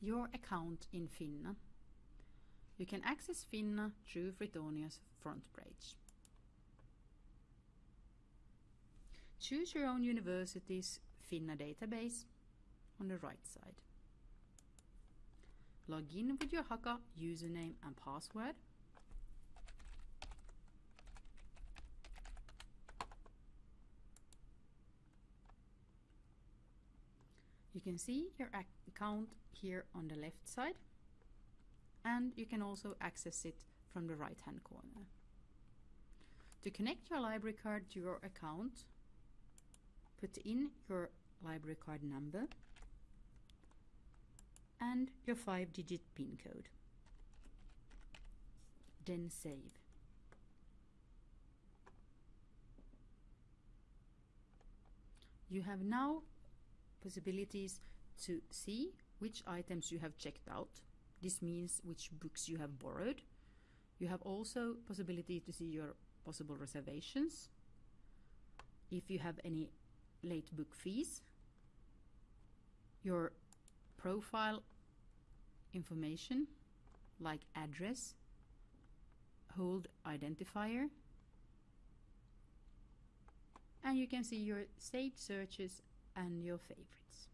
your account in Finna. You can access Finna through Tritonia's front page. Choose your own university's Finna database on the right side. Log in with your Haka username and password. You can see your account here on the left side and you can also access it from the right hand corner. To connect your library card to your account, put in your library card number and your 5-digit PIN code. Then save. You have now possibilities to see which items you have checked out. This means which books you have borrowed. You have also possibility to see your possible reservations. If you have any late book fees, your profile information like address, hold identifier, and you can see your saved searches and your favorites.